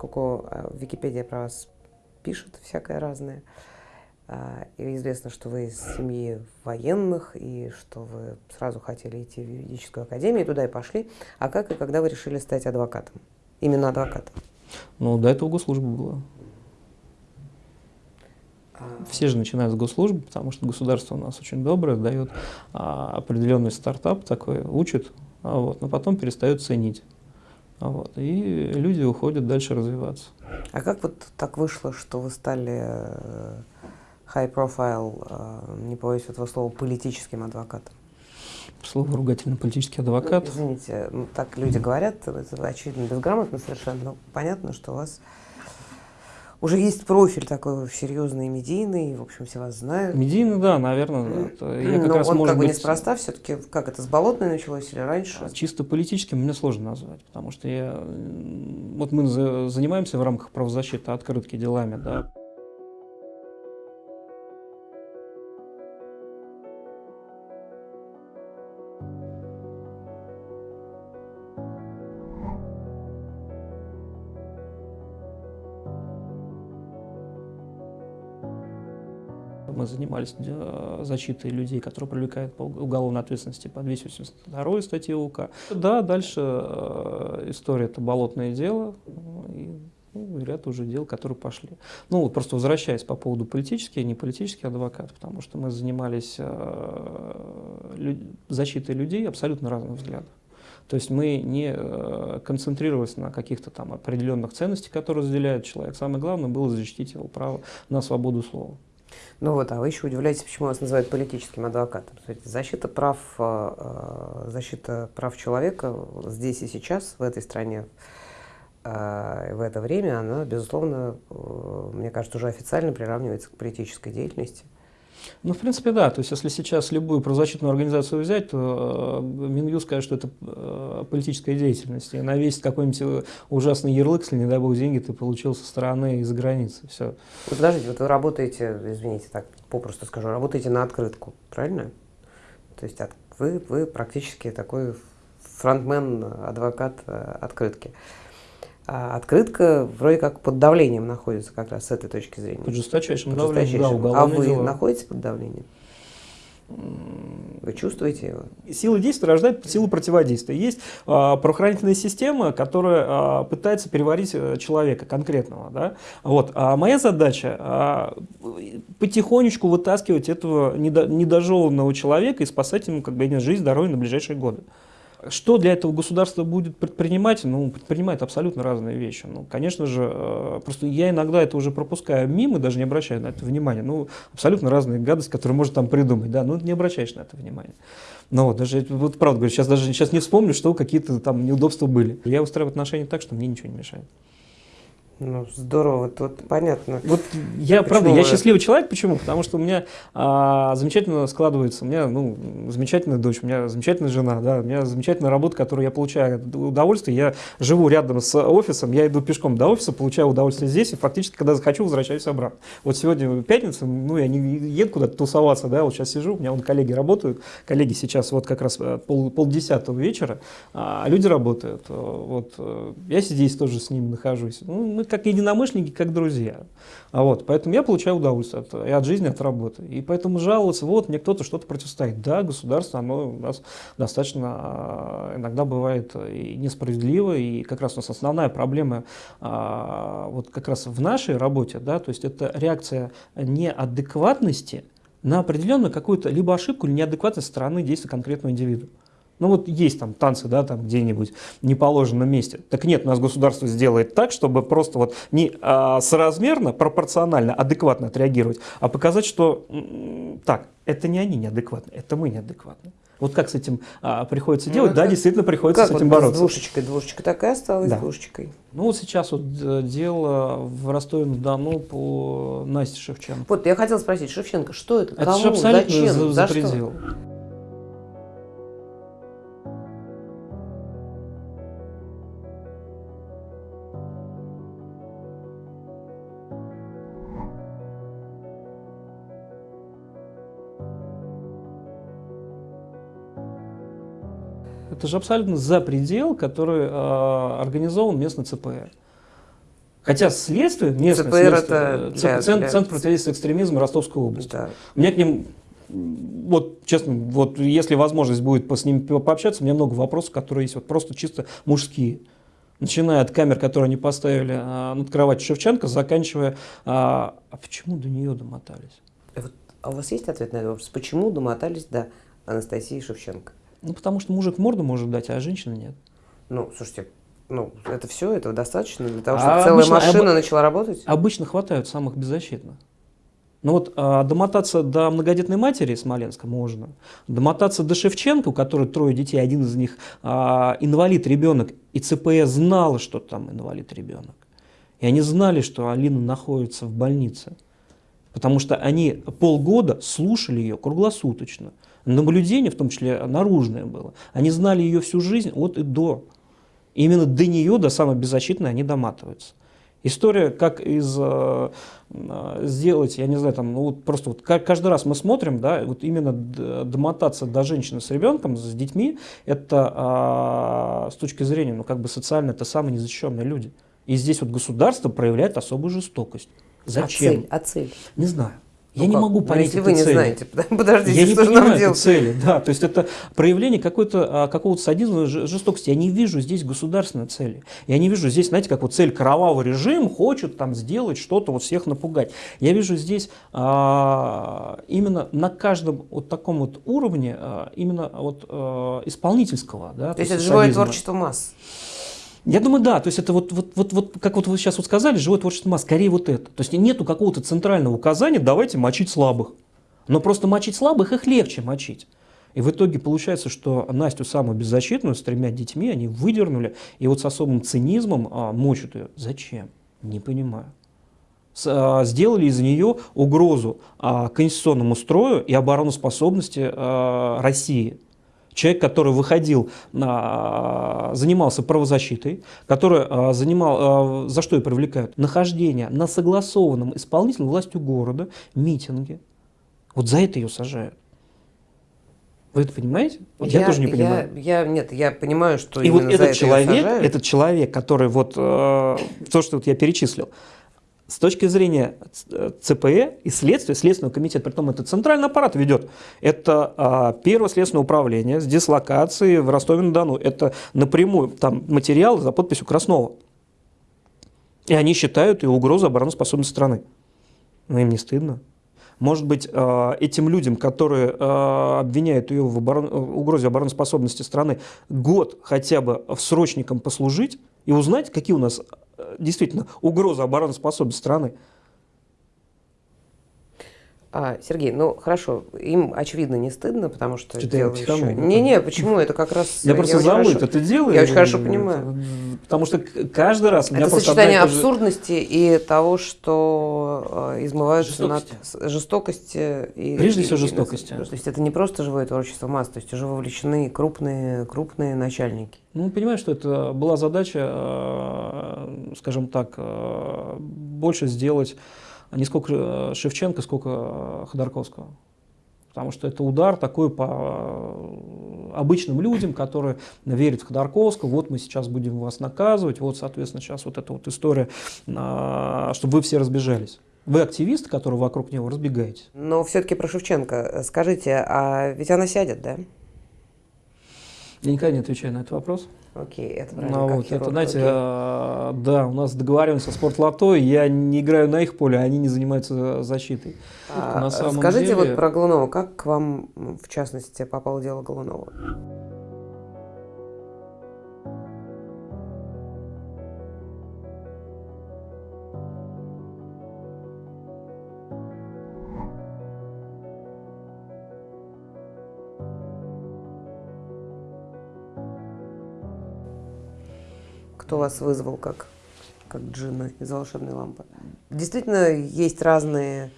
поскольку в Википедии про вас пишут всякое разное, и известно, что вы из семьи военных, и что вы сразу хотели идти в юридическую академию, туда и пошли. А как и когда вы решили стать адвокатом? Именно адвокатом? Ну, до этого госслужба была. Все же начинают с госслужбы, потому что государство у нас очень доброе, дает а, определенный стартап такой, учит, а вот, но потом перестает ценить. Вот, и люди уходят дальше развиваться. А как вот так вышло, что вы стали э, high profile, э, не боюсь этого слова, политическим адвокатом? Слово ругательно политический адвокат. Ну, извините, так люди говорят, это очевидно безграмотно совершенно, но понятно, что у вас уже есть профиль такой серьезный, медийный, в общем, все вас знают. Медийный, да, наверное. Это я как Но раз, он может как бы быть... неспроста все-таки, как это, с Болотной началось или раньше? А, чисто политическим мне сложно назвать, потому что я... Вот мы занимаемся в рамках правозащиты открытки делами, да, Мы занимались э, защитой людей, которые привлекают по уголовной ответственности по 282 статье УК. Да, дальше э, история – это болотное дело. И ну, ряд уже дел, которые пошли. Ну, вот просто возвращаясь по поводу политических, не политических адвокатов, потому что мы занимались э, защитой людей абсолютно разных взглядов. То есть мы не концентрировались на каких-то там определенных ценностях, которые разделяет человек. Самое главное было защитить его право на свободу слова. Ну вот, а вы еще удивляетесь, почему вас называют политическим адвокатом. Защита прав, э, э, защита прав человека здесь и сейчас, в этой стране, э, в это время, она, безусловно, мне кажется, уже официально приравнивается к политической деятельности. Ну, в принципе, да. То есть, если сейчас любую правозащитную организацию взять, то э, Минюст скажет, что это э, политическая деятельность. И она весит какой-нибудь э, ужасный ярлык, если, не дай бог, деньги ты получил со стороны из-за границы. Все. Вот подождите, вот вы работаете, извините, так попросту скажу, работаете на открытку, правильно? То есть от, вы, вы практически такой фронтмен, адвокат открытки. А открытка вроде как под давлением находится как раз с этой точки зрения. Под жесточайшим, под давлением, да, А вы дела. находитесь под давлением? Вы чувствуете его? Сила действия рождает силу противодействия. Есть э, правоохранительная система, которая э, пытается переварить э, человека конкретного. Да? Вот. А моя задача э, потихонечку вытаскивать этого недо, недожеванного человека и спасать ему как бы, жизнь, здоровье на ближайшие годы. Что для этого государство будет предпринимать? Ну, предпринимает абсолютно разные вещи. Ну, конечно же, э, просто я иногда это уже пропускаю мимо, даже не обращаю на это внимания. Ну, абсолютно разные гадости, которые можно там придумать, да, ну, не обращаешь на это внимания. Но вот, даже, вот правда говорю, сейчас даже сейчас не вспомню, что какие-то там неудобства были. Я устраиваю отношения так, что мне ничего не мешает. Ну, здорово, вот понятно. Вот я, правда, я счастливый человек, почему? Потому что у меня а, замечательно складывается, у меня, ну, замечательная дочь, у меня замечательная жена, да, у меня замечательная работа, которую я получаю удовольствие, я живу рядом с офисом, я иду пешком до офиса, получаю удовольствие здесь, и фактически, когда захочу, возвращаюсь обратно. Вот сегодня пятница, ну, я не еду куда-то тусоваться, да, вот сейчас сижу, у меня вон коллеги работают, коллеги сейчас вот как раз э, пол, полдесятого вечера, а люди работают, вот, э, я здесь тоже с ними нахожусь, ну, мы как единомышленники, как друзья. А вот, поэтому я получаю удовольствие от, и от жизни, от работы. И поэтому жаловаться, вот, мне кто-то что-то противостоит. Да, государство, оно у нас достаточно а, иногда бывает и несправедливо, и как раз у нас основная проблема а, вот как раз в нашей работе, да, то есть это реакция неадекватности на определенную какую-то либо ошибку, или неадекватность стороны действия конкретного индивида. Ну вот есть там танцы, да, там где-нибудь в неположенном месте. Так нет, у нас государство сделает так, чтобы просто вот не а, соразмерно, пропорционально, адекватно отреагировать, а показать, что так, это не они неадекватны, это мы неадекватны. Вот как с этим а, приходится ну, делать? Да, действительно приходится как с этим вот бороться. С двушечкой, двушечка такая осталась да. двушечкой. Ну вот сейчас вот э, дело в Ростове-на-Дону по Насте Шевченко. Вот я хотела спросить, Шевченко, что это? Это Кому? же абсолютно Зачем? за, за, за предел. Что? Это же абсолютно за предел, который э, организован местный ЦПР. Хотя следствие, местное ЦПР следствие, это для, центр, для... центр противодействия экстремизма Ростовской области. Да. У меня к ним, вот честно, вот если возможность будет с ними пообщаться, у меня много вопросов, которые есть вот просто чисто мужские. Начиная от камер, которые они поставили а, над кроватью Шевченко, заканчивая, а, а почему до нее домотались? А у вас есть ответ на этот вопрос? Почему домотались до Анастасии Шевченко? Ну, потому что мужик морду может дать, а женщина нет. Ну, слушайте, ну, это все, этого достаточно для того, чтобы а целая обычно, машина об... начала работать? Обычно хватают самых беззащитных. Ну вот а, домотаться до многодетной матери Смоленска можно. Домотаться до Шевченко, у которой трое детей, один из них а, инвалид ребенок, и ЦПС знала, что там инвалид ребенок. И они знали, что Алина находится в больнице. Потому что они полгода слушали ее круглосуточно. Наблюдение, в том числе наружное было. Они знали ее всю жизнь от и до. И именно до нее, до самой беззащитной, они доматываются. История, как из э, э, сделать, я не знаю, там, ну, вот просто вот каждый раз мы смотрим, да, вот именно домотаться до женщины с ребенком, с детьми, это э, с точки зрения, ну, как бы социально, это самые незащищенные люди. И здесь вот государство проявляет особую жестокость. Зачем? А цель? А цель? Не знаю. Я ну, не могу понять если вы не цели. знаете, подождите, я что не же нам делать? цели, да, то есть это проявление какой-то, а, какого-то садизма, жестокости. Я не вижу здесь государственной цели. Я не вижу здесь, знаете, как вот цель кровавый режим хочет там сделать что-то, вот всех напугать. Я вижу здесь а, именно на каждом вот таком вот уровне а, именно вот а, исполнительского, да. То, то есть это живое творчество масс. Я думаю, да, то есть это вот, вот, вот, вот как вот вы сейчас вот сказали, живое творчество масс, скорее вот это. То есть нету какого-то центрального указания, давайте мочить слабых. Но просто мочить слабых их легче мочить. И в итоге получается, что Настю самую беззащитную с тремя детьми они выдернули, и вот с особым цинизмом а, мочат ее. Зачем? Не понимаю. С, а, сделали из нее угрозу а, конституционному строю и обороноспособности а, России человек, который выходил, занимался правозащитой, который а, занимал, а, за что и привлекают, нахождение на согласованном исполнительной властью города митинге. Вот за это ее сажают. Вы это понимаете? Вот я, я тоже не понимаю. Я, я, нет, я понимаю, что и вот этот человек, этот человек, который вот э, то, что вот я перечислил, с точки зрения ЦПЭ и следствия, Следственного комитета, при том это центральный аппарат ведет, это а, первое следственное управление с дислокацией в Ростове-на-Дону. Это напрямую там материал за подписью Краснова. И они считают и угрозу обороноспособности страны. Но им не стыдно. Может быть, а, этим людям, которые а, обвиняют ее в оборон... угрозе обороноспособности страны, год хотя бы в срочником послужить и узнать, какие у нас действительно угроза обороноспособности страны. А, Сергей, ну хорошо, им очевидно не стыдно, потому что, что дело еще... Не-не, почему? Это как раз... Я просто забыл это дело. Я очень хорошо понимаю. Потому что каждый раз... Это сочетание абсурдности и того, что э, измываются над жестокости. И, Прежде всего жестокости. То есть это не просто живое творчество масс, то есть уже вовлечены крупные, крупные начальники. Ну, понимаешь, что это была задача, э, скажем так, э, больше сделать не сколько э, Шевченко, сколько э, Ходорковского. Потому что это удар такой по э, обычным людям, которые верят в Ходорковского, вот мы сейчас будем вас наказывать, вот, соответственно, сейчас вот эта вот история, чтобы вы все разбежались. Вы активист, который вокруг него разбегаетесь. Но все-таки про Шевченко. Скажите, а ведь она сядет, да? Я никогда не отвечаю на этот вопрос. Окей, это правильно. Ну, вот, это, знаете, э, да, у нас договариваемся со спортлото, я не играю на их поле, а они не занимаются защитой. А, на самом скажите деле... вот про Голунова, как к вам, в частности, попало дело Голунова? Кто вас вызвал как, как джинна из волшебной лампы. Действительно, есть разные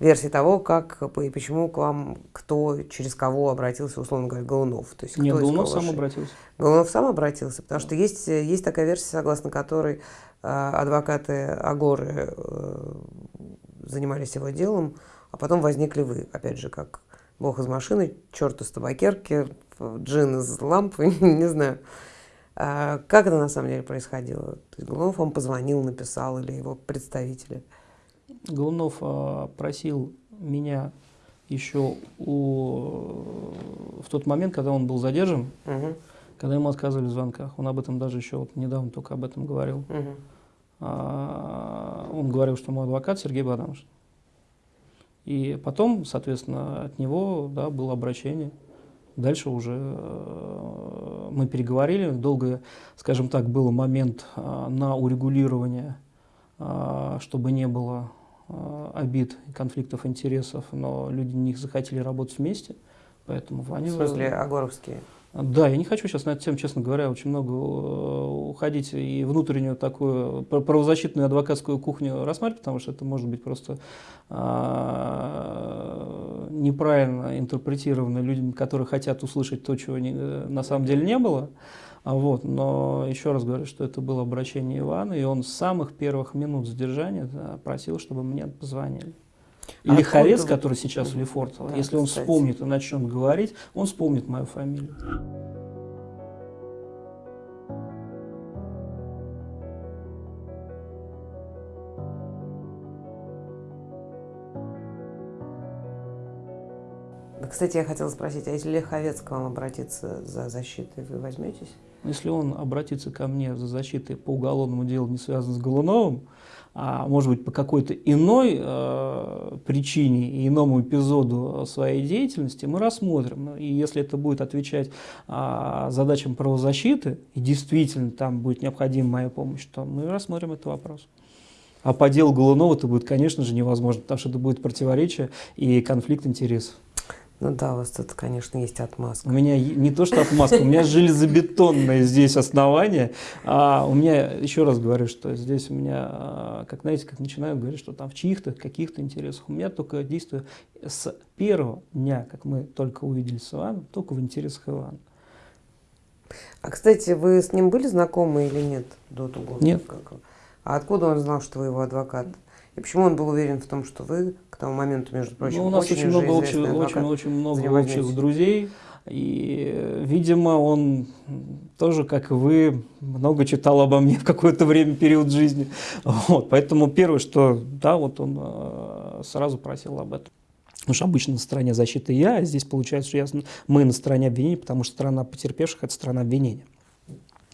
версии того, как и почему к вам кто, через кого обратился, условно говоря, Голунов. То есть, Нет, Голунов сам обратился. Голунов сам обратился, потому что есть, есть такая версия, согласно которой э, адвокаты Агоры э, занимались его делом, а потом возникли вы, опять же, как бог из машины, черт из табакерки, джин из лампы, не знаю. А как это на самом деле происходило? Голунов вам позвонил, написал или его представители? Голунов а, просил меня еще у, в тот момент, когда он был задержан, угу. когда ему отказывали в звонках. Он об этом даже еще вот недавно только об этом говорил. Угу. А, он говорил, что мой адвокат Сергей Бадамович. И потом, соответственно, от него да, было обращение. Дальше уже э, мы переговорили. Долго, скажем так, был момент э, на урегулирование, э, чтобы не было обид, конфликтов интересов, но люди не захотели работать вместе. Поэтому Ваня... В смысле, Агоровские? Да, я не хочу сейчас на эту тему, честно говоря, очень много э, уходить и внутреннюю такую правозащитную адвокатскую кухню рассматривать, потому что это может быть просто а, неправильно интерпретировано людьми, которые хотят услышать то, чего не, э, на самом деле не было. А вот, но еще раз говорю, что это было обращение Ивана, и он с самых первых минут задержания просил, чтобы мне позвонили. И а Лиховец, который сейчас в Лефортово, да, если он кстати. вспомнит и начнет говорить, он вспомнит мою фамилию. Кстати, я хотела спросить, а если Лиховец к вам обратится за защитой, вы возьметесь? Если он обратится ко мне за защитой по уголовному делу, не связанному с Голуновым, а может быть по какой-то иной э, причине и иному эпизоду своей деятельности, мы рассмотрим. И если это будет отвечать э, задачам правозащиты, и действительно там будет необходима моя помощь, то мы рассмотрим этот вопрос. А по делу Голунова это будет, конечно же, невозможно, потому что это будет противоречие и конфликт интересов. Ну да, у вас тут, конечно, есть отмазка. У меня не то, что отмазка, у меня железобетонное здесь основание. А у меня, еще раз говорю, что здесь у меня, а, как знаете, как начинаю говорить, что там в чьих-то, каких-то интересах. У меня только действую с первого дня, как мы только увидели с Иваном, только в интересах Ивана. А, кстати, вы с ним были знакомы или нет до того? Нет. А откуда он знал, что вы его адвокат? И почему он был уверен в том, что вы к тому моменту, между прочим, ну, у нас очень, очень много, очень, очень, очень много общих друзей. И, видимо, он тоже, как и вы, много читал обо мне в какое-то время, период жизни. Вот, поэтому первое, что, да, вот он э, сразу просил об этом. Потому что обычно на стороне защиты я, а здесь получается, что я, мы на стороне обвинения, потому что страна потерпевших – это страна обвинения.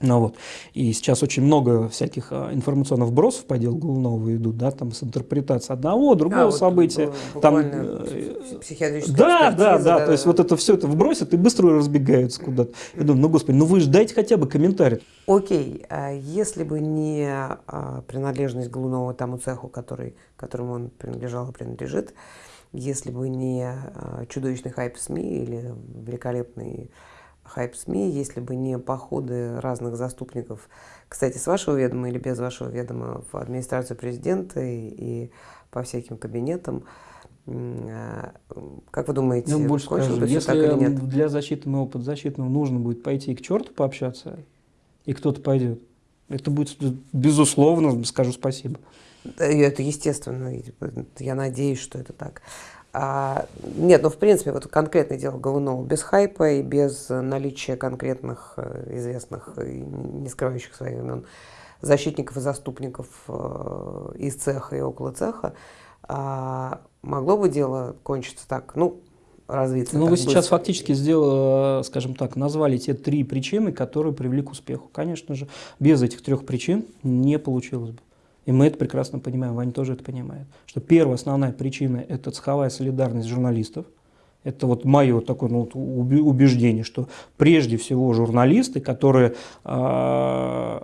Ну, вот. И сейчас очень много всяких а, информационных вбросов по делу Голунова идут, да, там с интерпретацией одного, другого а, события. Вот, там, э, психиатрическая да, да, да, да, то есть вот это все это вбросят и быстро разбегаются куда-то. Я думаю, ну, господи, ну вы же дайте хотя бы комментарий. Окей, а если бы не а, принадлежность Голунова тому цеху, который, которому он принадлежал и принадлежит, если бы не а, чудовищный хайп СМИ или великолепный хайп СМИ, если бы не походы разных заступников, кстати, с вашего ведома или без вашего ведома, в администрацию президента и, и по всяким кабинетам. А, как вы думаете, ну, больше скажу, если так или нет? для защиты моего подзащитного нужно будет пойти к черту пообщаться, и кто-то пойдет, это будет, безусловно, скажу спасибо. Это естественно, я надеюсь, что это так. А, нет, ну в принципе, вот конкретное дело Голунова без хайпа и без наличия конкретных э, известных и не скрывающих своих имен защитников и заступников э, из цеха и около цеха, а, могло бы дело кончиться так, ну, развиться. Ну, вы быстро. сейчас фактически сделали, скажем так, назвали те три причины, которые привели к успеху. Конечно же, без этих трех причин не получилось бы. И мы это прекрасно понимаем, Ваня тоже это понимает. Что первая основная причина – это цеховая солидарность журналистов. Это вот мое такое ну, убеждение, что прежде всего журналисты, которые э,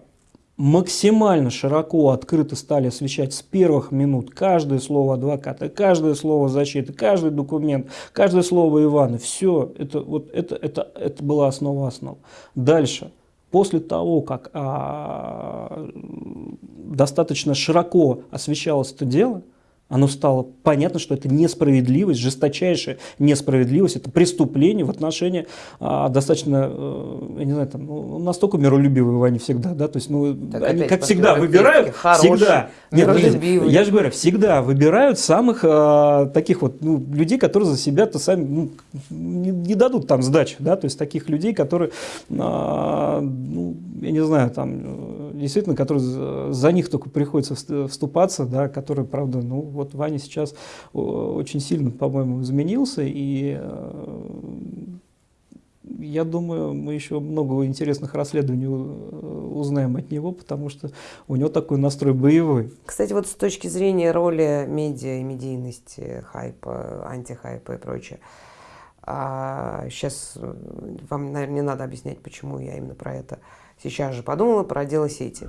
максимально широко, открыто стали освещать с первых минут каждое слово адвоката, каждое слово защиты, каждый документ, каждое слово Ивана, все, это, вот, это, это, это была основа основ. Дальше – После того, как а, достаточно широко освещалось это дело, оно стало понятно, что это несправедливость, жесточайшая несправедливость, это преступление в отношении а, достаточно, э, я не знаю, там, ну, настолько миролюбивые они всегда, да, то есть, ну, так они, как всегда, выбирают, хороший, всегда, нет, ну, я же говорю, всегда выбирают самых а, таких вот ну, людей, которые за себя-то сами ну, не, не дадут там сдачи, да, то есть таких людей, которые, а, ну, я не знаю, там, действительно, которые за них только приходится вступаться, да, которые, правда, ну, вот Ваня сейчас очень сильно, по-моему, изменился, и э, я думаю, мы еще много интересных расследований узнаем от него, потому что у него такой настрой боевой. Кстати, вот с точки зрения роли медиа и медийности, хайпа, антихайпа и прочее, а сейчас э, вам, наверное, не надо объяснять, почему я именно про это сейчас же подумала, про дело сети.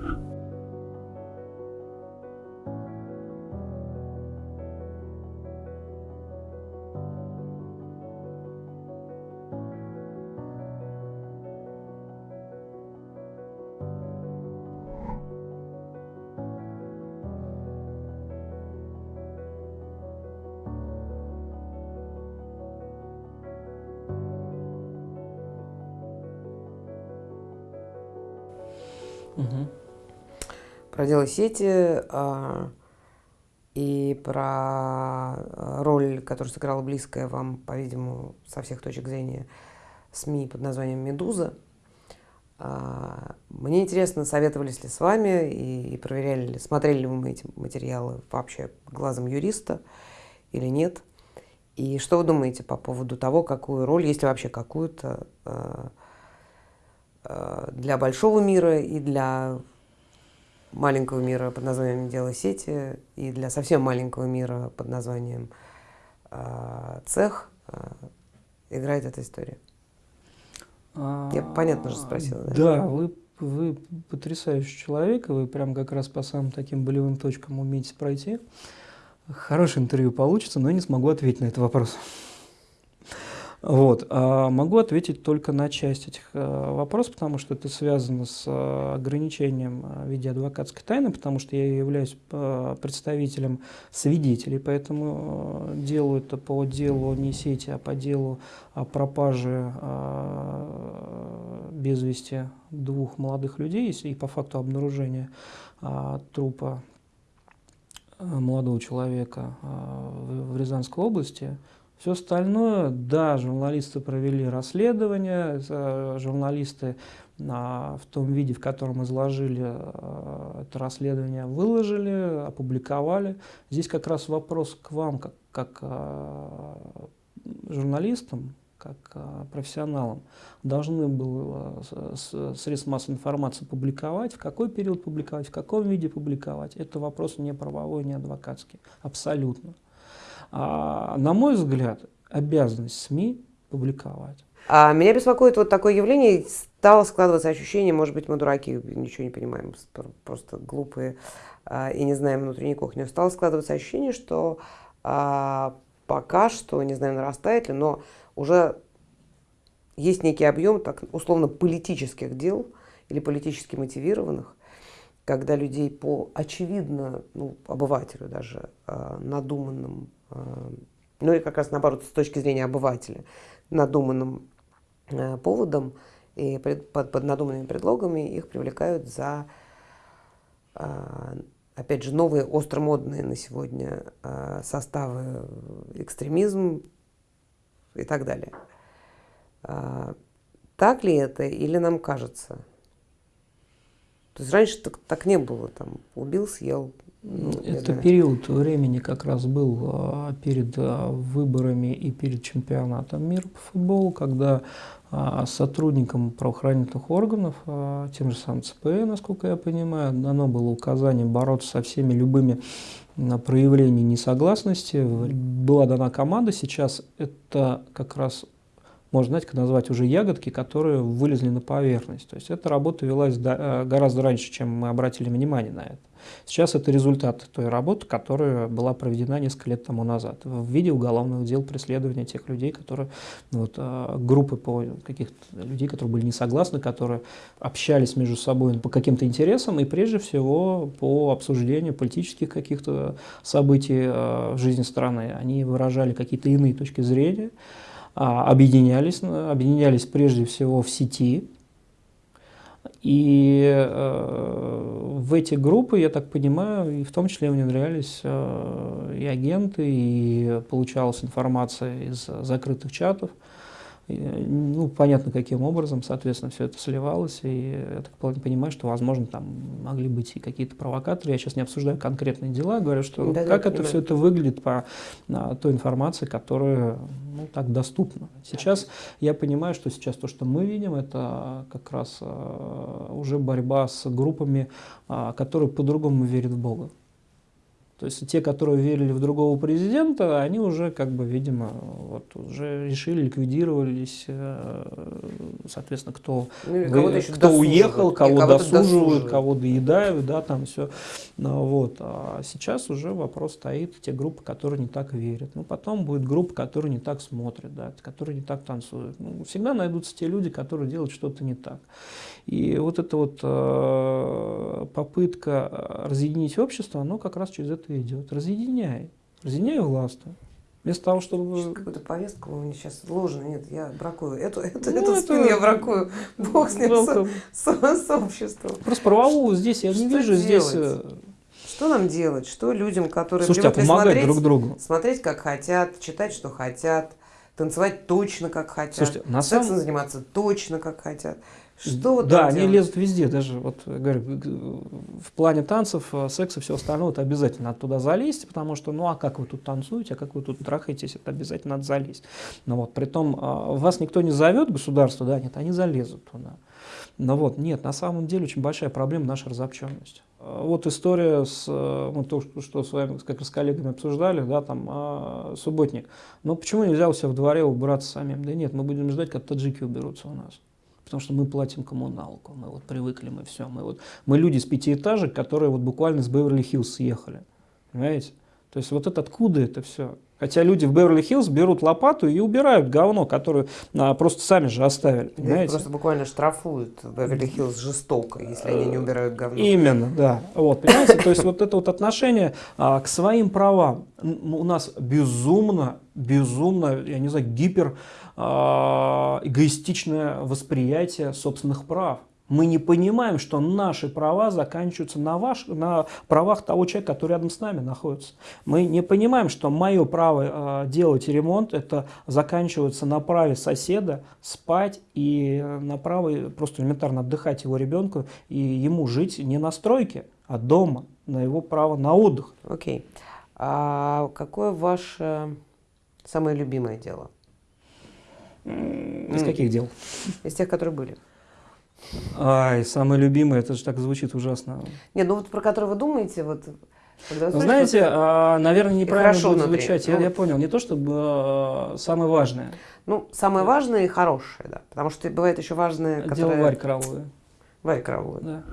Дело сети а, и про а, роль, которую сыграла близкая вам, по-видимому, со всех точек зрения СМИ под названием «Медуза». А, мне интересно, советовались ли с вами и, и проверяли ли, смотрели ли вы эти материалы вообще глазом юриста или нет. И что вы думаете по поводу того, какую роль, если вообще какую-то, для большого мира и для маленького мира под названием «Дело сети» и для совсем маленького мира под названием э, «Цех» э, играет эта история. Я понятно же спросила. Да, да вы, вы потрясающий человек, и вы прям как раз по самым таким болевым точкам умеете пройти. Хорошее интервью получится, но я не смогу ответить на этот вопрос. Вот. А могу ответить только на часть этих э, вопросов, потому что это связано с э, ограничением э, в виде адвокатской тайны, потому что я являюсь представителем свидетелей, поэтому делаю это по делу не сети, а по делу о пропаже без вести двух молодых людей и по факту обнаружения трупа молодого человека в Рязанской области – все остальное, да, журналисты провели расследование, журналисты в том виде, в котором изложили э, это расследование, выложили, опубликовали. Здесь как раз вопрос к вам, как, как э, журналистам, как э, профессионалам, должны были средства массовой информации публиковать, в какой период публиковать, в каком виде публиковать. Это вопрос не правовой, не адвокатский, абсолютно. А, на мой взгляд, обязанность СМИ публиковать. А меня беспокоит вот такое явление, стало складываться ощущение, может быть, мы дураки, ничего не понимаем, просто глупые а, и не знаем внутренней кухни. Стало складываться ощущение, что а, пока что, не знаю, нарастает ли, но уже есть некий объем, так условно, политических дел или политически мотивированных, когда людей по очевидно, ну, обывателю даже, э, надуманным ну и как раз наоборот с точки зрения обывателя, надуманным э, поводом и под, под надуманными предлогами их привлекают за, э, опять же, новые остромодные на сегодня составы экстремизм и так далее. Так ли это или нам кажется? То есть раньше так, так не было, там убил, съел, ну, Это период времени как раз был а, перед а, выборами и перед чемпионатом мира по футболу, когда а, сотрудникам правоохранительных органов, тем же самым ЦП, насколько я понимаю, дано было указание бороться со всеми любыми проявлениями несогласности. Была дана команда, сейчас это как раз можно, знаете, назвать уже ягодки, которые вылезли на поверхность. То есть эта работа велась гораздо раньше, чем мы обратили внимание на это. Сейчас это результат той работы, которая была проведена несколько лет тому назад в виде уголовных дел преследования тех людей, которые, ну, вот, а, группы по каких-то людей, которые были не согласны, которые общались между собой по каким-то интересам и прежде всего по обсуждению политических каких-то событий а, в жизни страны. Они выражали какие-то иные точки зрения, объединялись, объединялись прежде всего в сети, и э, в эти группы, я так понимаю, и в том числе внедрялись э, и агенты, и получалась информация из закрытых чатов. Ну, понятно, каким образом, соответственно, все это сливалось, и я так понимаю, что, возможно, там могли быть и какие-то провокаторы. Я сейчас не обсуждаю конкретные дела, говорю, что да, как да, это все это выглядит по а, той информации, которая ну, так доступна. Сейчас я понимаю, что сейчас то, что мы видим, это как раз а, уже борьба с группами, а, которые по-другому верят в Бога. То есть те, которые верили в другого президента, они уже, как бы, видимо, вот, уже решили, ликвидировались, э, соответственно, кто, ну, кто уехал, кого, кого досуживают, кого доедают, да, там все. Ну, вот. А сейчас уже вопрос стоит, те группы, которые не так верят. Ну, потом будет группа, которые не так смотрят, да, которые не так танцуют. Ну, всегда найдутся те люди, которые делают что-то не так. И вот эта вот э, попытка разъединить общество, оно как раз через это идет. Разъединяй. Разъединяй властвуй. Вместо того, чтобы... Какую-то повестку у меня сейчас ложно. Нет, я бракую. Эту, эту, ну, эту это... спину я бракую. Бог с ним, с, с, с обществом. Просто правовую здесь я что не вижу. Делать? Здесь... Э, что нам делать? Что людям, которые Слушайте, а помогать смотреть, друг другу? Смотреть, как хотят, читать, что хотят, танцевать точно, как хотят, Слушайте, на сексом самом... заниматься точно, как хотят. Что да, они лезут везде, даже вот говорю, в плане танцев, э, секса, все остальное, это обязательно надо туда залезть, потому что, ну а как вы тут танцуете, а как вы тут трахаетесь, это обязательно надо залезть. Но вот, при том, а, вас никто не зовет, государство, да, нет, они залезут туда. Но вот, нет, на самом деле очень большая проблема наша разобщенность. А, вот история с, э, вот то, что с вами, как с коллегами обсуждали, да, там, а, субботник. Но почему нельзя у себя в дворе убраться самим? Да нет, мы будем ждать, как таджики уберутся у нас потому что мы платим коммуналку, мы вот привыкли, мы все, мы вот, мы люди с пятиэтажек, которые вот буквально с Беверли-Хиллз съехали, понимаете? То есть вот это откуда это все? Хотя люди в Беверли-Хиллз берут лопату и убирают говно, которое а, просто сами же оставили. Понимаете? Просто буквально штрафуют Беверли-Хиллз жестоко, если они не убирают говно. Именно, да. Вот, понимаете, то есть вот это вот отношение а, к своим правам у нас безумно, безумно, я не знаю, гипер а, эгоистичное восприятие собственных прав. Мы не понимаем, что наши права заканчиваются на, ваш, на правах того человека, который рядом с нами находится. Мы не понимаем, что мое право э, делать ремонт, это заканчивается на праве соседа спать и на право просто элементарно отдыхать его ребенку и ему жить не на стройке, а дома, на его право на отдых. Окей. Okay. А какое ваше самое любимое дело? Из каких дел? Из тех, которые были. Ай, самое любимое, это же так звучит ужасно. Нет, ну вот про который вы думаете, вот... Когда вы Знаете, а, наверное, неправильно будет звучать. Я, ну, я понял, не то чтобы а, самое важное. Ну, самое важное и хорошее, да. Потому что бывает еще важное, которое... Дело Варь Кровую. Варь Кровую. Да.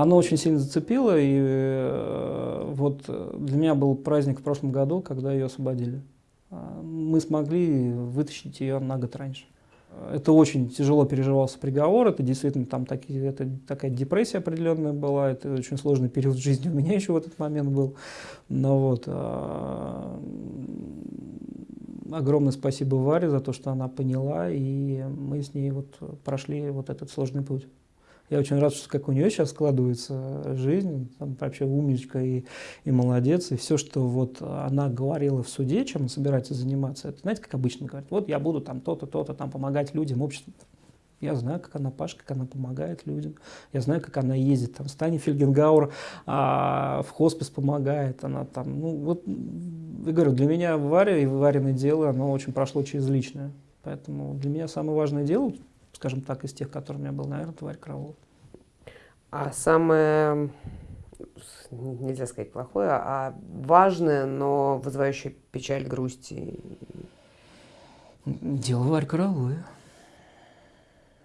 Оно очень сильно зацепило, и э, вот для меня был праздник в прошлом году, когда ее освободили. А, мы смогли вытащить ее на год раньше. Это очень тяжело переживался приговор, это действительно там такие, это такая депрессия определенная была, это очень сложный период жизни у меня еще в этот момент был. Но вот, а, огромное спасибо Варе за то, что она поняла, и мы с ней вот прошли вот этот сложный путь. Я очень рад, что как у нее сейчас складывается жизнь, там вообще умничка и, и молодец, и все, что вот она говорила в суде, чем она собирается заниматься, это знаете, как обычно говорят, вот я буду там то-то, то-то, там помогать людям, обществу. Я знаю, как она пашет, как она помогает людям. Я знаю, как она ездит. Там Стани Фельгенгауэр а, в хоспис помогает. Она там, ну вот, я говорю, для меня Варя и Вариное дело, оно очень прошло через личное. Поэтому для меня самое важное дело, скажем так, из тех, которые у меня был, наверное, Варя Караулова. А самое, нельзя сказать плохое, а важное, но вызывающее печаль, грусть? Дело Варь Карауловой.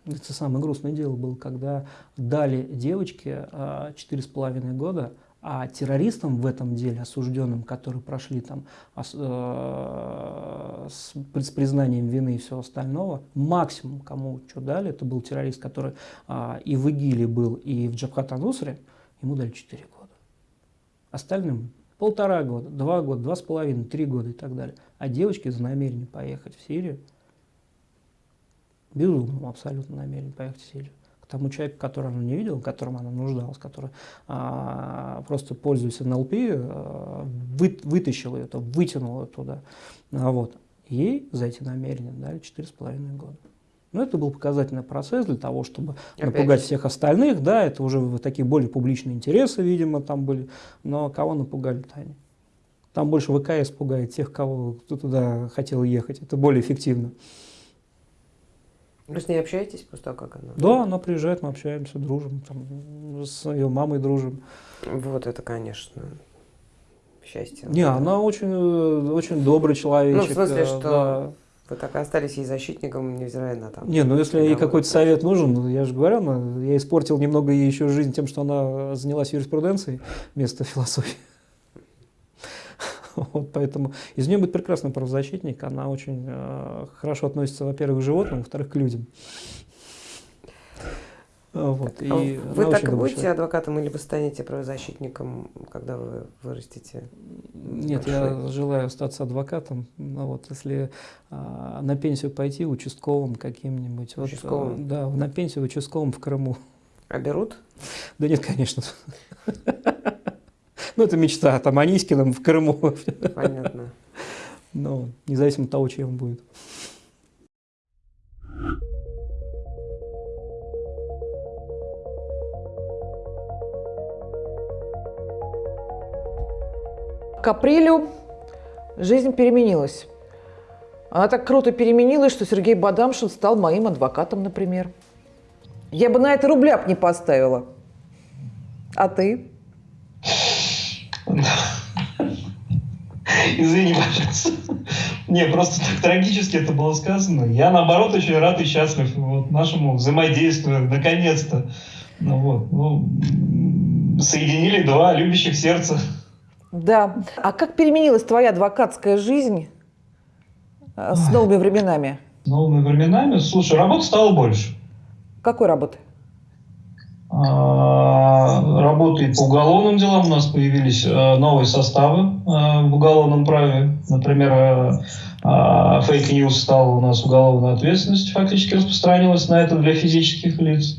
Это самое грустное дело было, когда дали девочке а, четыре с половиной года, а террористам в этом деле, осужденным, которые прошли там э, с, признанием вины и всего остального, максимум, кому что дали, это был террорист, который а, и в ИГИЛе был, и в Джабхат Анусре, ему дали 4 года. Остальным полтора года, два года, два с половиной, три года и так далее. А девочки за намерение поехать в Сирию безумном абсолютно намерен поехать в Сирию. К тому человеку, которого она не видела, которому она нуждалась, который а, просто, пользуясь НЛП, а, вы, вытащил ее, вытянул ее туда. А вот. Ей за эти намерения дали 4,5 года. Но это был показательный процесс для того, чтобы Опять напугать всех остальных. Да, это уже такие более публичные интересы, видимо, там были. Но кого напугали-то они? Там больше ВКС пугает тех, кого кто туда хотел ехать. Это более эффективно. Вы с ней общаетесь того, как она? Да, она приезжает, мы общаемся, дружим, там, с ее мамой дружим. Вот это, конечно, счастье. Не, она очень, очень добрый человек. Ну, в смысле, э, что да. вы так и остались ей защитником, невзирая на там. Не, ну если ей какой-то совет нужен, ну, я же говорю, она, я испортил немного ей еще жизнь тем, что она занялась юриспруденцией вместо философии. Вот, поэтому из нее будет прекрасный правозащитник. Она очень э, хорошо относится, во-первых, к животным, во-вторых, к людям. Вот, и а вы так и будете человек. адвокатом или вы станете правозащитником, когда вы вырастете? Нет, большой? я желаю остаться адвокатом. Ну, вот, если а, на пенсию пойти участковым каким-нибудь. Участковым? Вот, да, на пенсию участковым в Крыму. А берут? Да нет, конечно. Ну, это мечта, там, Анискиным в Крыму. Понятно. Ну, независимо от того, чем он будет. К апрелю жизнь переменилась. Она так круто переменилась, что Сергей Бадамшин стал моим адвокатом, например. Я бы на это рубля не поставила. А ты? Извини, пожалуйста. Не, просто так трагически это было сказано. Я, наоборот, очень рад и счастлив вот, нашему взаимодействию, наконец-то. Ну, вот, ну, соединили два любящих сердца. Да. А как переменилась твоя адвокатская жизнь э, с новыми временами? С новыми временами? Слушай, работы стало больше. Какой работы? А, работает по уголовным делам. У нас появились э, новые составы э, в уголовном праве. Например, fake news стала у нас уголовная ответственность, фактически распространилась на это для физических лиц.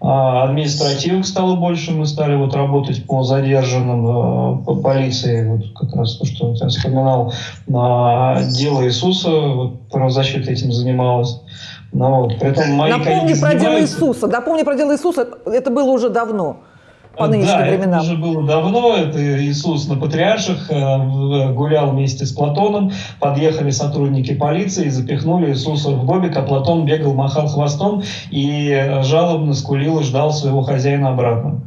А, административок стало больше, мы стали вот работать по задержанным, э, по полиции, вот как раз то, что я вспоминал, дело Иисуса, вот, правозащита этим занималась. При этом мои Напомни про занимаются... дело Иисуса. Напомни про дело Иисуса. Это было уже давно по нынешним да, временам. это уже было давно. Это Иисус на Патриарших э, гулял вместе с Платоном. Подъехали сотрудники полиции и запихнули Иисуса в бобик, а Платон бегал, махал хвостом и э, жалобно скулил и ждал своего хозяина обратно.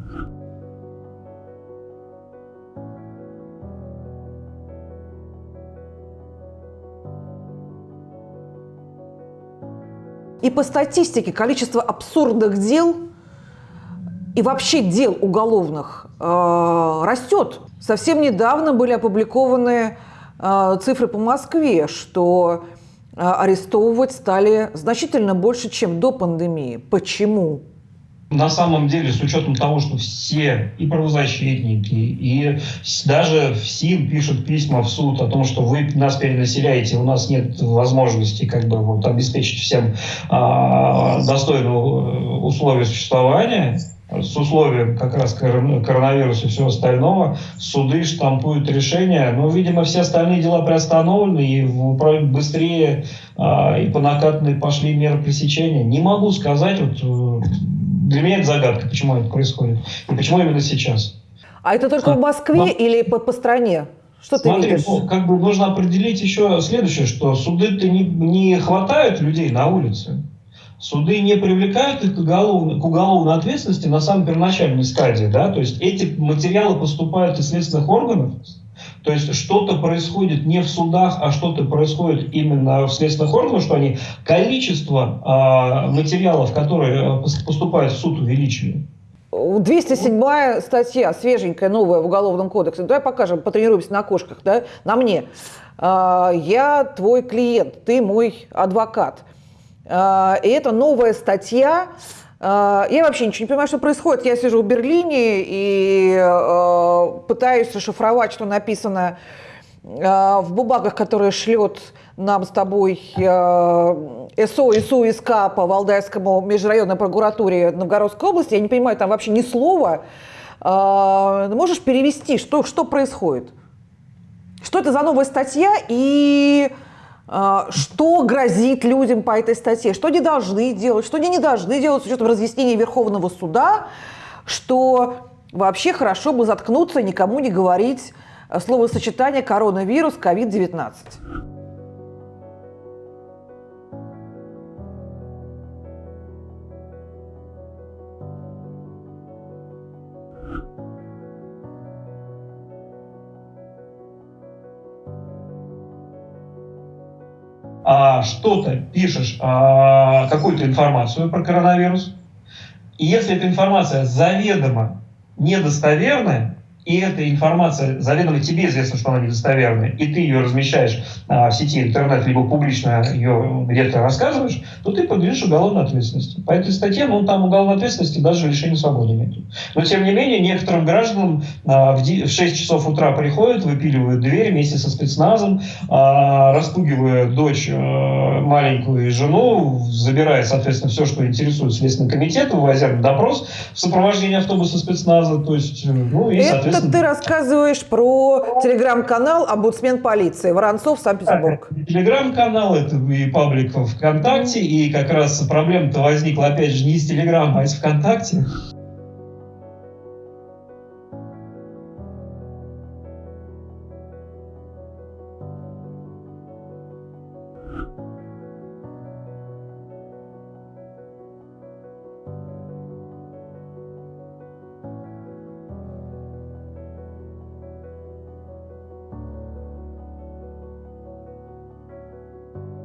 И по статистике количество абсурдных дел и вообще дел уголовных э, растет. Совсем недавно были опубликованы э, цифры по Москве, что э, арестовывать стали значительно больше, чем до пандемии. Почему? На самом деле, с учетом того, что все и правозащитники, и даже ФСИН пишут письма в суд о том, что вы нас перенаселяете, у нас нет возможности как бы вот, обеспечить всем а, достойные условия существования, с условием как раз коронавируса и всего остального, суды штампуют решения, но, видимо, все остальные дела приостановлены и быстрее а, и по накатанной пошли меры пресечения. Не могу сказать, вот э, для меня это загадка, почему это происходит и почему именно сейчас. А это только в Москве но... или по, по стране? Что Смотри, ты видишь? Ну, как бы нужно определить еще следующее, что суды-то не, не хватают людей на улице. Суды не привлекают их к уголовной, к уголовной ответственности на самой первоначальной стадии. Да? То есть эти материалы поступают из следственных органов, то есть что-то происходит не в судах, а что-то происходит именно в следственных органах, что они количество э, материалов, которые э, поступают в суд, увеличивают. 207 статья, свеженькая, новая в Уголовном кодексе. Давай покажем, потренируемся на кошках, да, на мне. А, я твой клиент, ты мой адвокат. А, и это новая статья. А, я вообще ничего не понимаю, что происходит. Я сижу в Берлине и пытаюсь расшифровать, что написано в бумагах, которые шлет нам с тобой СО и СУ по Валдайскому межрайонной прокуратуре Новгородской области. Я не понимаю там вообще ни слова. Можешь перевести, что, что происходит? Что это за новая статья и а, что грозит людям по этой статье, что они должны делать, что они не должны делать с учетом разъяснения Верховного суда, что вообще хорошо бы заткнуться никому не говорить словосочетание коронавирус, ковид-19. А, что-то пишешь, а, какую-то информацию про коронавирус, и если эта информация заведомо недостоверная, и эта информация заведомо тебе известно, что она недостоверная, и ты ее размещаешь а, в сети интернет, либо публично ее где-то рассказываешь, то ты подлежишь уголовной ответственности. По этой статье, ну, там уголовной ответственности даже лишение свободы нет. Но, тем не менее, некоторым гражданам а, в, в 6 часов утра приходят, выпиливают дверь вместе со спецназом, а, распугивая дочь а, маленькую и жену, забирая, соответственно, все, что интересует Следственный комитет, вывозя на допрос в сопровождении автобуса спецназа, то есть, ну, и, соответственно, это ты рассказываешь про телеграм-канал «Омбудсмен полиции» Воронцов, Санкт-Петербург. Телеграм-канал, это и паблик ВКонтакте, и как раз проблема-то возникла, опять же, не из Телеграма, а из ВКонтакте.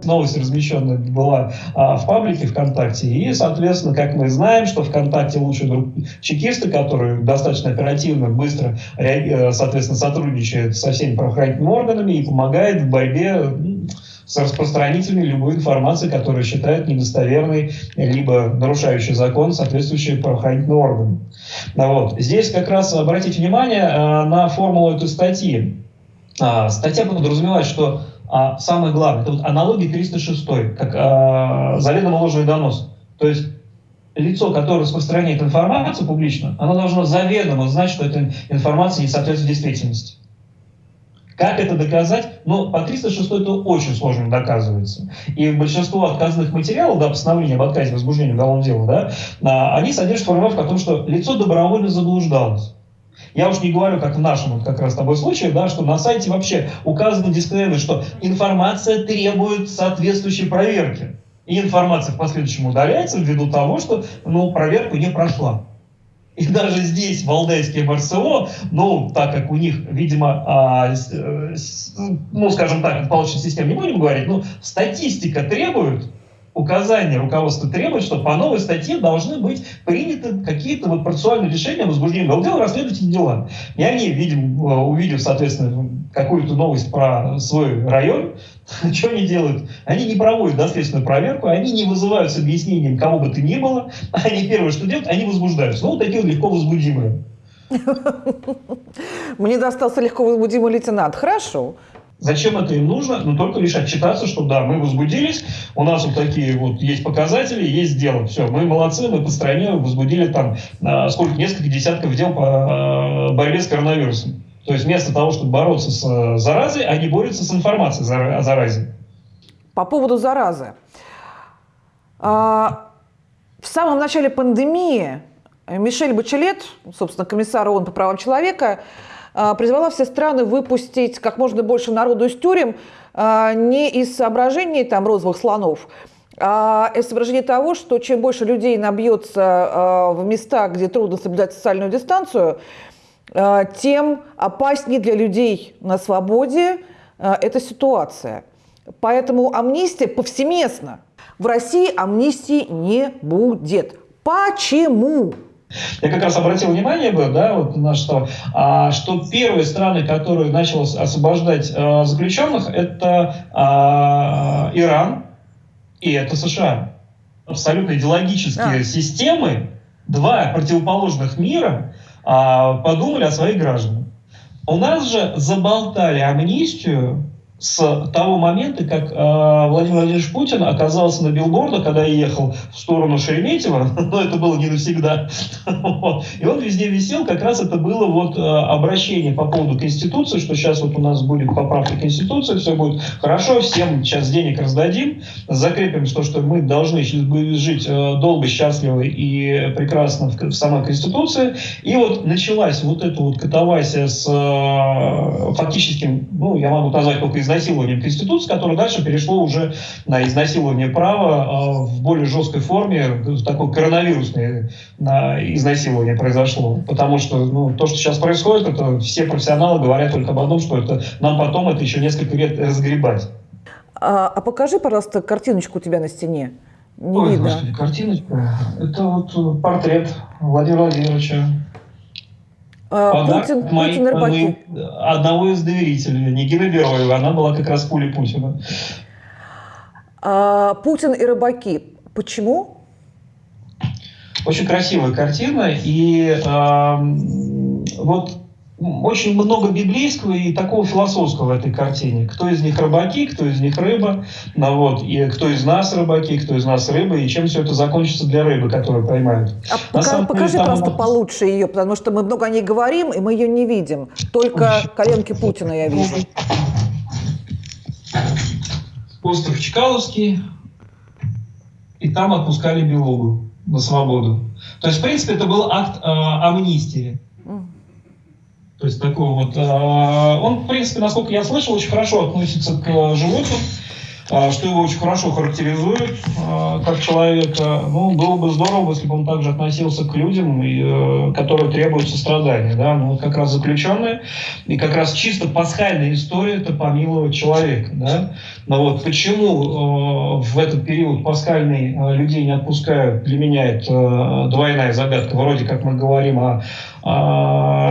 Новость размещенная была а, в паблике ВКонтакте. И, соответственно, как мы знаем, что ВКонтакте лучшие друг чекисты, которые достаточно оперативно, быстро, э, соответственно, сотрудничают со всеми правоохранительными органами и помогает в борьбе с распространителями любой информации, которую считают недостоверной, либо нарушающей закон, соответствующие правоохранительные органы. Ну, вот. Здесь как раз обратите внимание э, на формулу этой статьи. А, статья подразумевает, что а самое главное, это вот аналогия 306, как а, заведомо ложный донос. То есть лицо, которое распространяет информацию публично, оно должно заведомо знать, что эта информация не соответствует действительности. Как это доказать? Ну, по 306 это очень сложно доказывается. И большинство отказных материалов, да, постановления об отказе возбуждения уголовного дела, да, а, они содержат формулировку о том, что лицо добровольно заблуждалось. Я уж не говорю, как в нашем вот как раз с тобой случае, да, что на сайте вообще указано дисклеймер, что информация требует соответствующей проверки. И информация в последующем удаляется ввиду того, что ну, проверку не прошла. И даже здесь, Валдайские МРСО, ну, так как у них, видимо, а, э, ну, скажем так, палочной системы не будем говорить, но статистика требует, указания руководства требует, что по новой статье должны быть приняты какие-то вот процессуальные решения о возбуждении уголовного дела, расследовать эти дела. И они, видим, э, увидев, соответственно, какую-то новость про свой район, что они делают? Они не проводят доследственную проверку, они не вызывают с объяснением кого бы то ни было, они первое, что делают, они возбуждаются. Ну, вот такие вот легко возбудимые. Мне достался легко возбудимый лейтенант. Хорошо. Зачем это им нужно? Ну, только лишь отчитаться, что да, мы возбудились, у нас вот такие вот есть показатели, есть дело. Все, мы молодцы, мы по стране возбудили там а, сколько, несколько десятков дел по а, борьбе с коронавирусом. То есть вместо того, чтобы бороться с а, заразой, они борются с информацией о заразе. По поводу заразы. В самом начале пандемии Мишель Бачелет, собственно, комиссар ООН по правам человека, а, призвала все страны выпустить как можно больше народу из тюрем а, не из соображений там, розовых слонов, а из соображения того, что чем больше людей набьется а, в местах, где трудно соблюдать социальную дистанцию, тем опаснее для людей на свободе эта ситуация. Поэтому амнистия повсеместно. В России амнистии не будет. Почему? Я как раз обратил внимание бы, да, вот на что, а, что первые страны, которые начали освобождать а, заключенных, это а, Иран и это США. Абсолютно идеологические а. системы, два противоположных мира а, подумали о своих гражданах. У нас же заболтали амнистию с того момента, как э, Владимир Владимирович Путин оказался на билбордах, когда я ехал в сторону Шереметьево, но это было не навсегда, и он везде висел, как раз это было вот э, обращение по поводу Конституции, что сейчас вот у нас будет поправка Конституции, все будет хорошо, всем сейчас денег раздадим, закрепим то, что мы должны жить э, долго, счастливо и прекрасно в, в самой Конституции, и вот началась вот эта вот катавасия с э, фактическим, ну, я могу назвать только изнасилованием, изнасилованием Конституции, которое дальше перешло уже на изнасилование права а, в более жесткой форме, такое коронавирусное изнасилование произошло. Потому что ну, то, что сейчас происходит, это все профессионалы говорят только об одном, что это нам потом это еще несколько лет разгребать. А, а покажи, пожалуйста, картиночку у тебя на стене. Не Ой, видно. Господи, картиночка. Это вот портрет Владимира Владимировича а, Путин, мои, Путин рыбаки. одного из доверителей, Нигины Бероева, она была как раз пули Путина. А, Путин и рыбаки. Почему? Очень красивая картина. И э, вот очень много библейского и такого философского в этой картине. Кто из них рыбаки, кто из них рыба, ну, вот, и кто из нас рыбаки, кто из нас рыба, и чем все это закончится для рыбы, которую поймают. А пока, покажи деле, просто вот... получше ее, потому что мы много о ней говорим, и мы ее не видим. Только коленки Путина я вижу. Остров Чкаловский, и там отпускали Белогу на свободу. То есть, в принципе, это был акт э, амнистии. То есть такой вот, а, он, в принципе, насколько я слышал, очень хорошо относится к животным, а, что его очень хорошо характеризует а, как человека. Ну, было бы здорово, если бы он также относился к людям, э, которые требуют сострадания. Да? Ну, как раз заключенные. И как раз чисто пасхальная история – это помиловать человека. Да? Но вот почему э, в этот период пасхальный э, людей не отпускают, для меня это двойная загадка. Вроде как мы говорим о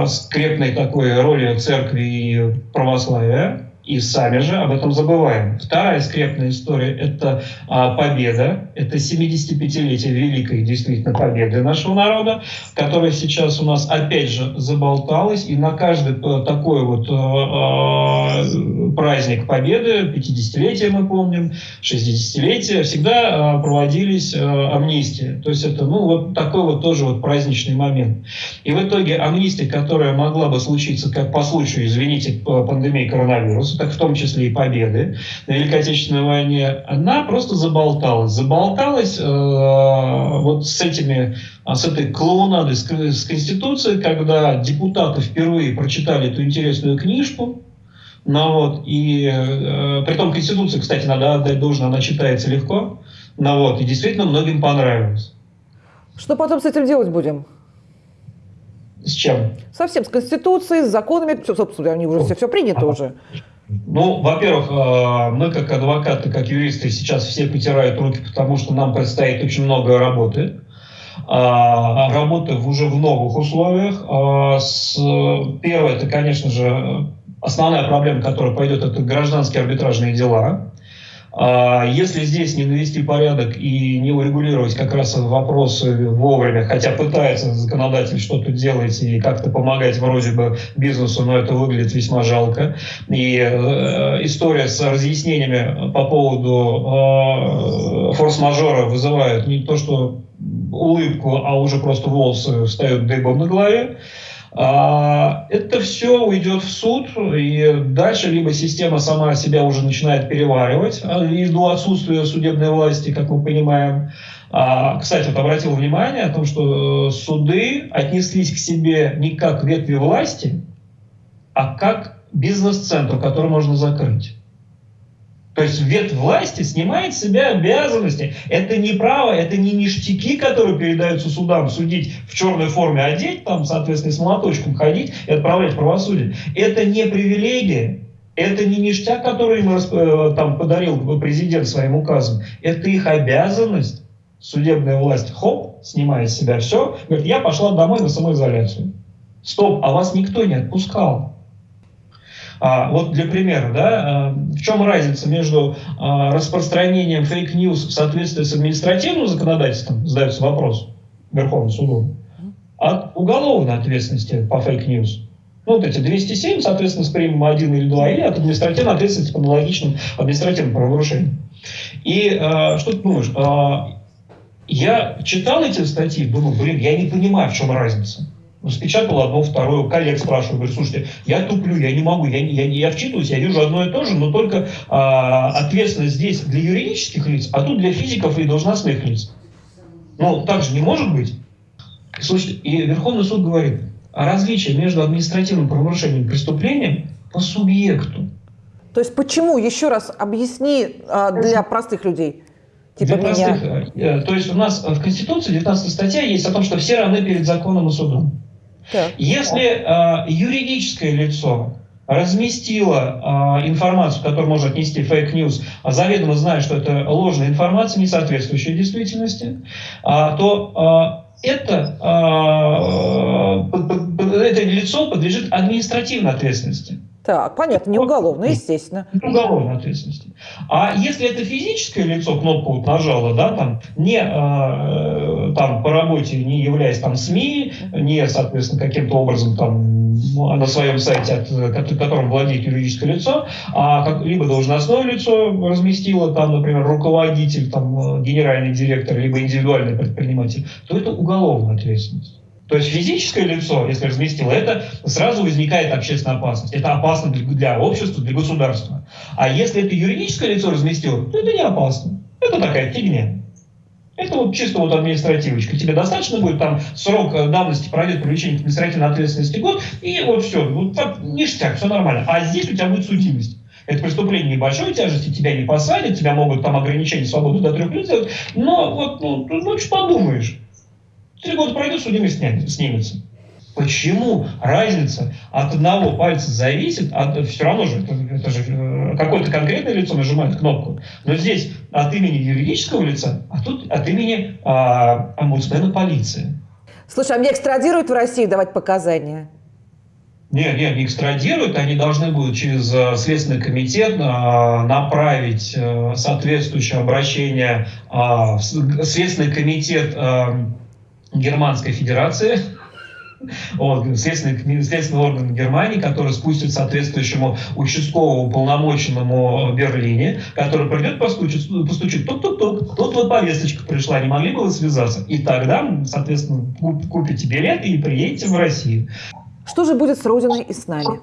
э, скрепной такой роли церкви и православия, и сами же об этом забываем. Вторая скрепная история – это а, победа, это 75-летие великой действительно победы нашего народа, которая сейчас у нас опять же заболталась, и на каждый а, такой вот а, праздник победы, 50-летие мы помним, 60-летие, всегда а, проводились а, амнистии. То есть это ну, вот такой вот тоже вот праздничный момент. И в итоге амнистия, которая могла бы случиться как по случаю, извините, пандемии коронавируса, так в том числе и победы на Великой Отечественной войне, она просто заболталась. Заболталась э, вот с этими с этой клоунадой, с, с Конституцией, когда депутаты впервые прочитали эту интересную книжку, ну вот, и э, при том Конституция, кстати, надо отдать должное, она читается легко, ну вот, и действительно многим понравилось. Что потом с этим делать будем? С чем? Совсем, с Конституцией, с законами, все, собственно, они уже все, все принято уже. Ну, во-первых, э, мы как адвокаты, как юристы сейчас все потирают руки, потому что нам предстоит очень много работы. А, работы уже в новых условиях. А, первое, это, конечно же, основная проблема, которая пойдет, это гражданские арбитражные дела. А если здесь не навести порядок и не урегулировать как раз вопросы вовремя, хотя пытается законодатель что-то делать и как-то помогать вроде бы бизнесу, но это выглядит весьма жалко. И э, история с разъяснениями по поводу э, форс-мажора вызывает не то, что улыбку, а уже просто волосы встают дыбом на голове. А, это все уйдет в суд, и дальше либо система сама себя уже начинает переваривать а, ввиду отсутствия судебной власти, как мы понимаем. А, кстати, вот обратил внимание о том, что суды отнеслись к себе не как ветви власти, а как бизнес-центр, который можно закрыть. То есть ветвь власти снимает с себя обязанности. Это не право, это не ништяки, которые передаются судам, судить в черной форме, одеть, там, соответственно, с молоточком ходить и отправлять правосудие. Это не привилегия, это не ништяк, который им э, там, подарил президент своим указом. Это их обязанность. Судебная власть, хоп, снимает с себя все, говорит, я пошла домой на самоизоляцию. Стоп, а вас никто не отпускал. А, вот для примера, да, а, в чем разница между а, распространением fake news в соответствии с административным законодательством, задается вопрос Верховным судом, от уголовной ответственности по fake news. Ну, вот эти 207, соответственно, с примем 1 или 2, или от административной ответственности по аналогичным административным правонарушениям. И э, что ты думаешь? Э, я читал эти статьи, думаю, блин, я не понимаю, в чем разница распечатал одно, второе, коллег спрашиваю, говорю, слушайте, я туплю, я не могу, я, я, я вчитываюсь, я вижу одно и то же, но только а, ответственность здесь для юридических лиц, а тут для физиков и должностных лиц. Ну, так же не может быть. Слушайте, и Верховный суд говорит, о различии между административным правонарушением и преступлением по субъекту. То есть почему, еще раз объясни а, для простых людей. Типа для меня... простых, э, то есть у нас в Конституции 19 статья есть о том, что все равны перед законом и судом. Если э, юридическое лицо разместило э, информацию, которую можно отнести fake news, а заведомо зная, что это ложная информация, не соответствующая действительности, э, то э, это, э, это лицо подлежит административной ответственности. Так, понятно, не уголовно, естественно. Не уголовной ответственности. А если это физическое лицо кнопку вот нажало, да, там, не э, там по работе, не являясь там СМИ, не, соответственно, каким-то образом там на своем сайте, от, которым владеет юридическое лицо, а как, либо должностное лицо разместило, там, например, руководитель, там, генеральный директор, либо индивидуальный предприниматель, то это уголовная ответственность. То есть физическое лицо, если разместило это, сразу возникает общественная опасность. Это опасно для, общества, для государства. А если это юридическое лицо разместило, то это не опасно. Это такая фигня. Это вот чисто вот административочка. Тебе достаточно будет там срок давности пройдет привлечение к административной ответственности год, и вот все, вот так, ништяк, все нормально. А здесь у тебя будет судимость. Это преступление небольшой тяжести, тебя не посадят, тебя могут там ограничения свободы до трех лет сделать, но вот, ну, ну что подумаешь. Три года пройдет, судимость снимется. Почему разница от одного пальца зависит, от, все равно же, это, это же э, какое-то конкретное лицо нажимает кнопку, но здесь от имени юридического лица, а тут от имени а, омбудсмена полиции. Слушай, а мне экстрадируют в Россию давать показания? Нет, нет, не экстрадируют, они должны будут через э, Следственный комитет э, направить соответствующее обращение в Следственный комитет Германской Федерации, вот, следственный, следственный орган Германии, который спустит соответствующему участковому полномоченному в Берлине, который придет, постучит, постучит, тук-тук-тук, тут вот повесточка пришла, не могли бы вы связаться? И тогда, соответственно, купите билет и приедете в Россию. Что же будет с Родиной и с нами?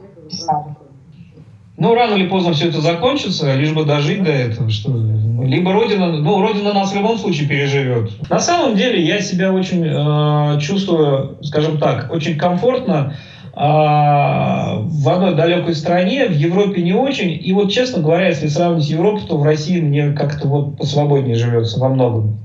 Ну, рано или поздно все это закончится, лишь бы дожить до этого, что либо Родина, ну, Родина нас в любом случае переживет. На самом деле я себя очень э, чувствую, скажем так, очень комфортно э, в одной далекой стране, в Европе не очень. И вот, честно говоря, если сравнить Европу, то в России мне как-то вот посвободнее живется во многом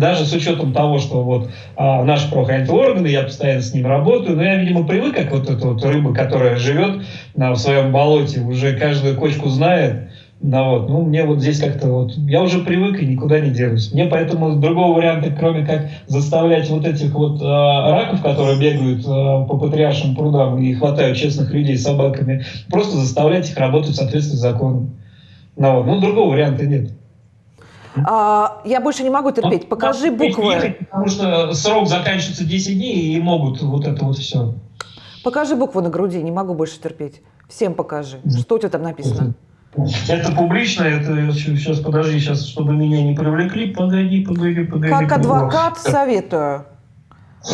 даже с учетом того, что вот а, наши правоохранительные органы, я постоянно с ним работаю, но я, видимо, привык, как вот эта вот рыба, которая живет на, в своем болоте, уже каждую кочку знает, ну, вот, ну, мне вот здесь как-то вот, я уже привык и никуда не делюсь. Мне поэтому другого варианта, кроме как заставлять вот этих вот э, раков, которые бегают э, по патриаршим прудам и хватают честных людей собаками, просто заставлять их работать в соответствии с законом. Ну, вот, ну другого варианта нет. А, я больше не могу терпеть. Покажи буквы. Потому что срок заканчивается 10 дней и могут вот это вот все. Покажи буквы на груди, не могу больше терпеть. Всем покажи. Что у тебя там написано? Это публично, это сейчас подожди, сейчас, чтобы меня не привлекли. Погоди, погоди, погоди. Как адвокат советую.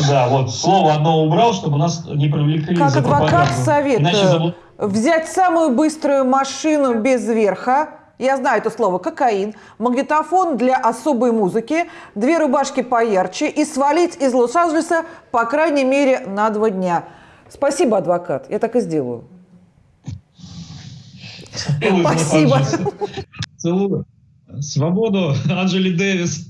Да, вот слово одно убрал, чтобы нас не привлекли. Как адвокат советую взять самую быструю машину без верха. Я знаю это слово кокаин, магнитофон для особой музыки, две рубашки поярче и свалить из Лос-Анджелеса по крайней мере на два дня. Спасибо, адвокат. Я так и сделаю. Спасибо. Целую. Свободу, Анджели Дэвис.